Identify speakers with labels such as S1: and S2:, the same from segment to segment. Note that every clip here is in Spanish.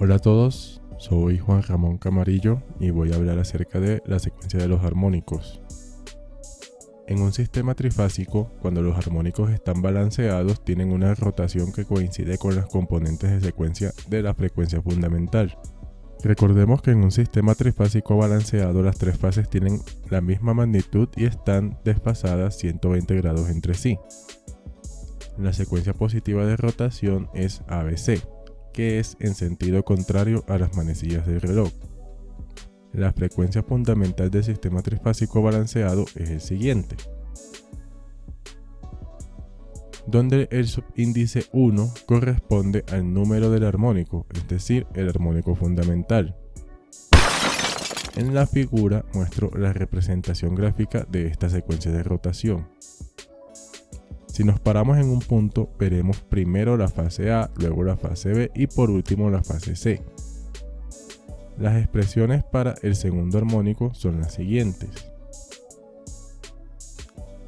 S1: Hola a todos, soy Juan Ramón Camarillo y voy a hablar acerca de la secuencia de los armónicos. En un sistema trifásico, cuando los armónicos están balanceados, tienen una rotación que coincide con las componentes de secuencia de la frecuencia fundamental. Recordemos que en un sistema trifásico balanceado las tres fases tienen la misma magnitud y están desfasadas 120 grados entre sí. La secuencia positiva de rotación es ABC, que es en sentido contrario a las manecillas del reloj. La frecuencia fundamental del sistema trifásico balanceado es el siguiente, donde el subíndice 1 corresponde al número del armónico, es decir, el armónico fundamental. En la figura muestro la representación gráfica de esta secuencia de rotación. Si nos paramos en un punto, veremos primero la fase A, luego la fase B y por último la fase C. Las expresiones para el segundo armónico son las siguientes.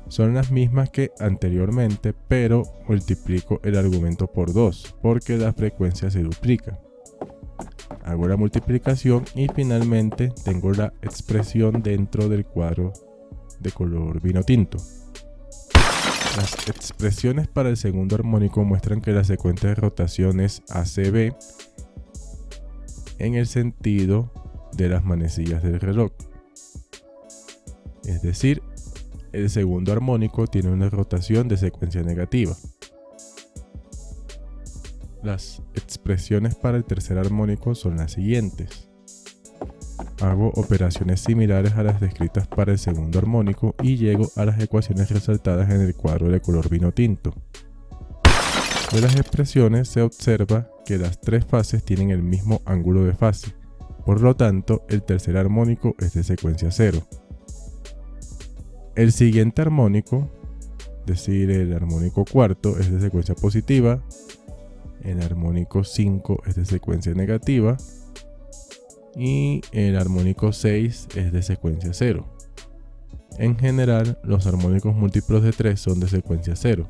S1: Son las mismas que anteriormente, pero multiplico el argumento por 2, porque la frecuencia se duplica. Hago la multiplicación y finalmente tengo la expresión dentro del cuadro de color vino tinto. Las expresiones para el segundo armónico muestran que la secuencia de rotación es ACB en el sentido de las manecillas del reloj. Es decir, el segundo armónico tiene una rotación de secuencia negativa. Las expresiones para el tercer armónico son las siguientes. Hago operaciones similares a las descritas para el segundo armónico y llego a las ecuaciones resaltadas en el cuadro de color vino tinto. De las expresiones se observa que las tres fases tienen el mismo ángulo de fase, por lo tanto el tercer armónico es de secuencia cero. El siguiente armónico, es decir, el armónico cuarto es de secuencia positiva, el armónico 5 es de secuencia negativa y el armónico 6 es de secuencia 0. En general, los armónicos múltiplos de 3 son de secuencia 0.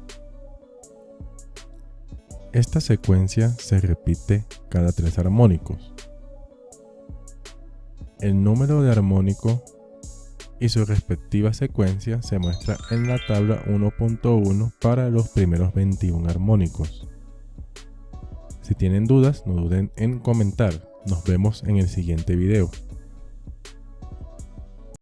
S1: Esta secuencia se repite cada 3 armónicos. El número de armónico y su respectiva secuencia se muestra en la tabla 1.1 para los primeros 21 armónicos. Si tienen dudas, no duden en comentar. Nos vemos en el siguiente video.